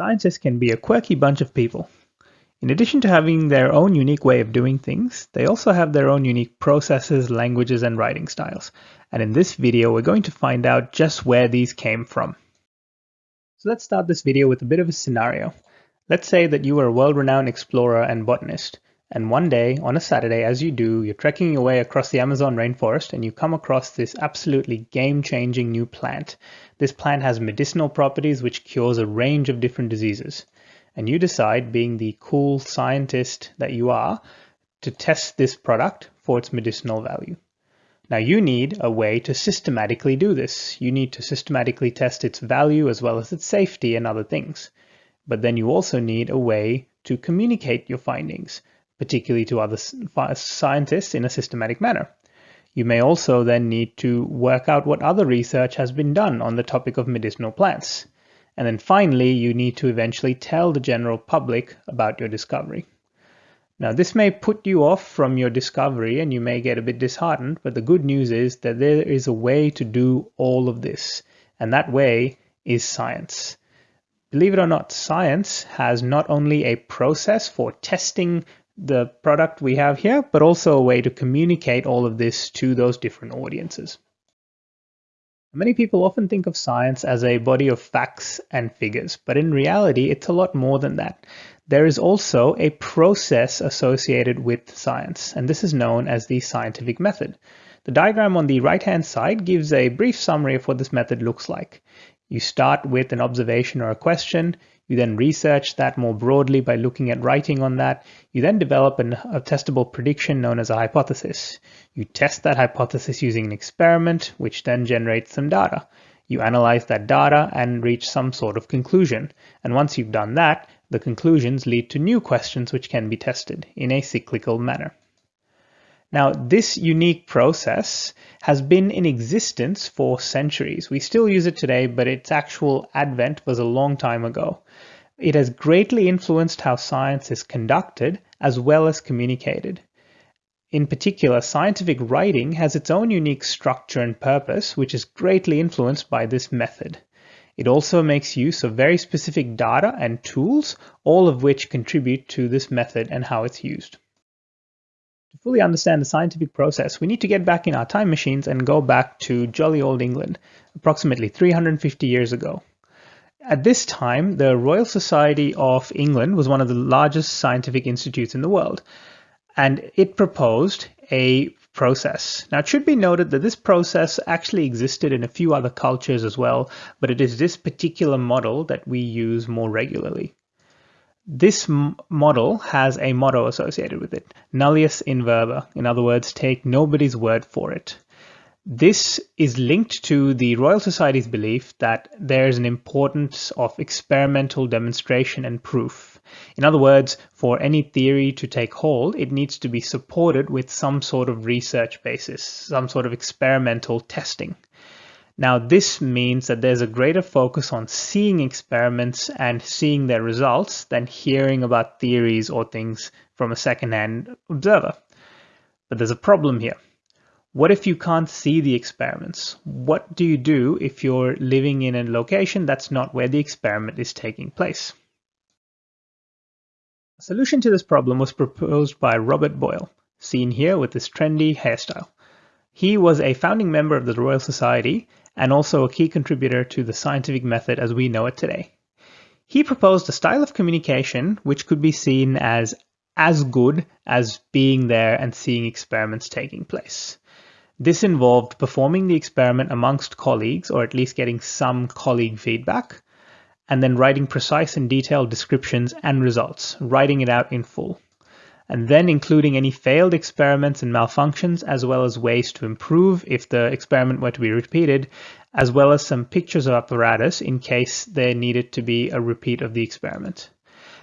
Scientists can be a quirky bunch of people. In addition to having their own unique way of doing things, they also have their own unique processes, languages, and writing styles. And in this video, we're going to find out just where these came from. So let's start this video with a bit of a scenario. Let's say that you are a world-renowned explorer and botanist, and one day, on a Saturday, as you do, you're trekking your way across the Amazon rainforest and you come across this absolutely game-changing new plant. This plant has medicinal properties which cures a range of different diseases. And you decide, being the cool scientist that you are, to test this product for its medicinal value. Now you need a way to systematically do this. You need to systematically test its value as well as its safety and other things. But then you also need a way to communicate your findings, particularly to other scientists in a systematic manner. You may also then need to work out what other research has been done on the topic of medicinal plants. And then finally, you need to eventually tell the general public about your discovery. Now, this may put you off from your discovery and you may get a bit disheartened, but the good news is that there is a way to do all of this, and that way is science. Believe it or not, science has not only a process for testing the product we have here, but also a way to communicate all of this to those different audiences. Many people often think of science as a body of facts and figures, but in reality, it's a lot more than that there is also a process associated with science, and this is known as the scientific method. The diagram on the right-hand side gives a brief summary of what this method looks like. You start with an observation or a question, you then research that more broadly by looking at writing on that. You then develop an, a testable prediction known as a hypothesis. You test that hypothesis using an experiment, which then generates some data. You analyze that data and reach some sort of conclusion. And once you've done that, the conclusions lead to new questions which can be tested in a cyclical manner. Now, this unique process has been in existence for centuries. We still use it today, but its actual advent was a long time ago. It has greatly influenced how science is conducted as well as communicated. In particular, scientific writing has its own unique structure and purpose, which is greatly influenced by this method. It also makes use of very specific data and tools, all of which contribute to this method and how it's used. To fully understand the scientific process, we need to get back in our time machines and go back to jolly old England, approximately 350 years ago. At this time, the Royal Society of England was one of the largest scientific institutes in the world, and it proposed a process. Now, it should be noted that this process actually existed in a few other cultures as well, but it is this particular model that we use more regularly. This model has a motto associated with it, nullius in verba. In other words, take nobody's word for it. This is linked to the Royal Society's belief that there is an importance of experimental demonstration and proof. In other words, for any theory to take hold, it needs to be supported with some sort of research basis, some sort of experimental testing. Now, this means that there's a greater focus on seeing experiments and seeing their results than hearing about theories or things from a second-hand observer. But there's a problem here. What if you can't see the experiments? What do you do if you're living in a location that's not where the experiment is taking place? A solution to this problem was proposed by Robert Boyle, seen here with this trendy hairstyle. He was a founding member of the Royal Society and also a key contributor to the scientific method as we know it today. He proposed a style of communication which could be seen as as good as being there and seeing experiments taking place. This involved performing the experiment amongst colleagues, or at least getting some colleague feedback, and then writing precise and detailed descriptions and results, writing it out in full. And then including any failed experiments and malfunctions, as well as ways to improve if the experiment were to be repeated, as well as some pictures of apparatus in case there needed to be a repeat of the experiment.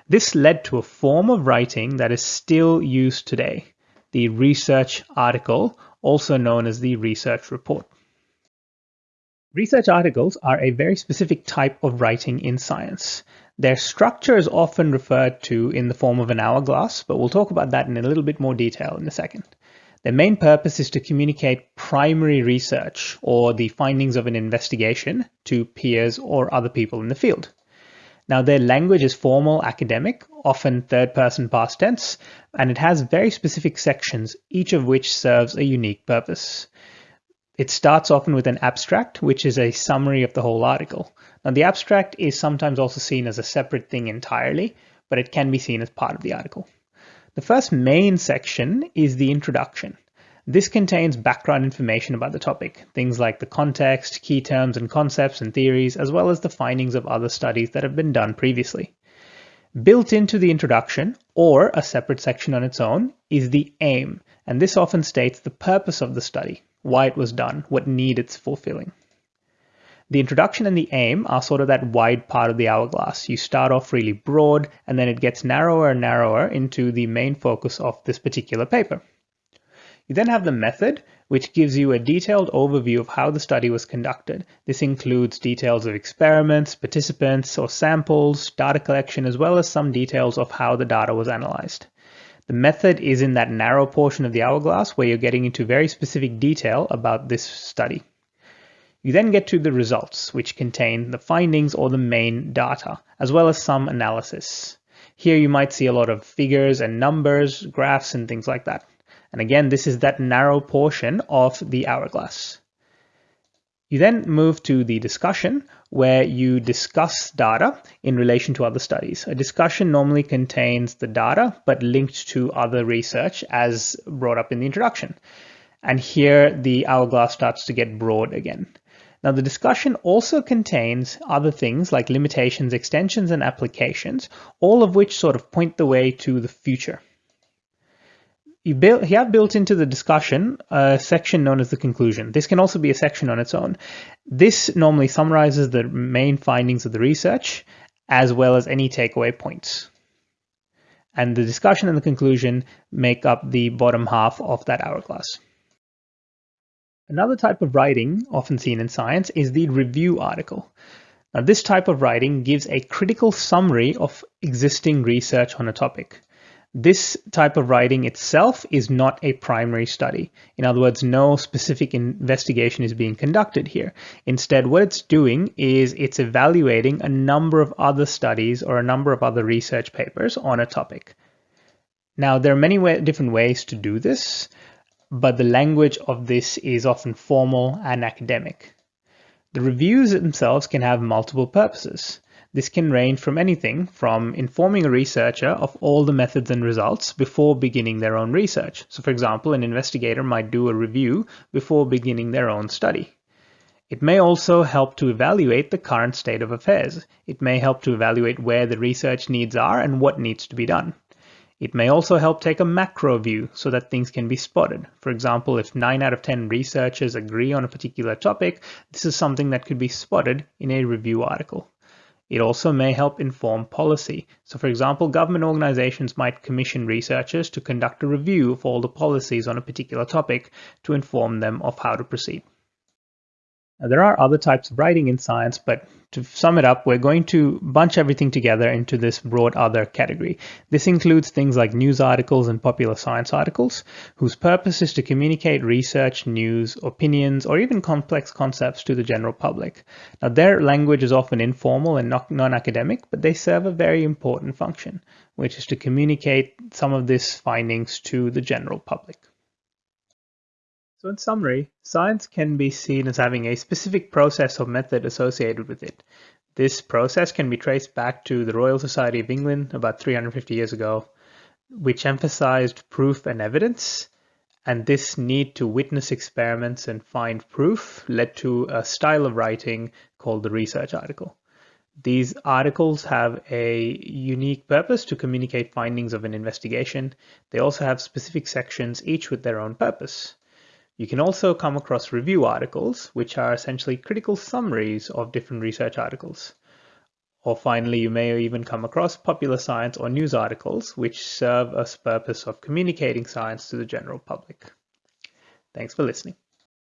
This led to a form of writing that is still used today, the research article, also known as the research report. Research articles are a very specific type of writing in science. Their structure is often referred to in the form of an hourglass, but we'll talk about that in a little bit more detail in a second. Their main purpose is to communicate primary research or the findings of an investigation to peers or other people in the field. Now their language is formal academic, often third person past tense, and it has very specific sections, each of which serves a unique purpose. It starts often with an abstract, which is a summary of the whole article. Now the abstract is sometimes also seen as a separate thing entirely, but it can be seen as part of the article. The first main section is the introduction. This contains background information about the topic, things like the context, key terms and concepts and theories, as well as the findings of other studies that have been done previously. Built into the introduction, or a separate section on its own, is the aim, and this often states the purpose of the study, why it was done, what need it's fulfilling. The introduction and the aim are sort of that wide part of the hourglass. You start off really broad, and then it gets narrower and narrower into the main focus of this particular paper. You then have the method, which gives you a detailed overview of how the study was conducted. This includes details of experiments, participants or samples, data collection, as well as some details of how the data was analyzed. The method is in that narrow portion of the hourglass where you're getting into very specific detail about this study. You then get to the results, which contain the findings or the main data, as well as some analysis. Here you might see a lot of figures and numbers, graphs, and things like that. And again, this is that narrow portion of the hourglass. You then move to the discussion where you discuss data in relation to other studies. A discussion normally contains the data but linked to other research as brought up in the introduction. And here the hourglass starts to get broad again. Now the discussion also contains other things like limitations, extensions, and applications, all of which sort of point the way to the future you, have built into the discussion a section known as the conclusion. This can also be a section on its own. This normally summarizes the main findings of the research as well as any takeaway points. And the discussion and the conclusion make up the bottom half of that hourglass. Another type of writing often seen in science is the review article. Now, this type of writing gives a critical summary of existing research on a topic. This type of writing itself is not a primary study. In other words, no specific investigation is being conducted here. Instead, what it's doing is it's evaluating a number of other studies or a number of other research papers on a topic. Now, there are many way different ways to do this, but the language of this is often formal and academic. The reviews themselves can have multiple purposes. This can range from anything from informing a researcher of all the methods and results before beginning their own research. So for example, an investigator might do a review before beginning their own study. It may also help to evaluate the current state of affairs. It may help to evaluate where the research needs are and what needs to be done. It may also help take a macro view so that things can be spotted. For example, if 9 out of 10 researchers agree on a particular topic, this is something that could be spotted in a review article. It also may help inform policy. So for example, government organizations might commission researchers to conduct a review of all the policies on a particular topic to inform them of how to proceed. There are other types of writing in science, but to sum it up, we're going to bunch everything together into this broad other category. This includes things like news articles and popular science articles, whose purpose is to communicate research, news, opinions, or even complex concepts to the general public. Now, their language is often informal and non-academic, but they serve a very important function, which is to communicate some of these findings to the general public. So in summary, science can be seen as having a specific process or method associated with it. This process can be traced back to the Royal Society of England about 350 years ago, which emphasized proof and evidence, and this need to witness experiments and find proof led to a style of writing called the research article. These articles have a unique purpose to communicate findings of an investigation. They also have specific sections, each with their own purpose. You can also come across review articles, which are essentially critical summaries of different research articles. Or finally, you may even come across popular science or news articles, which serve as purpose of communicating science to the general public. Thanks for listening.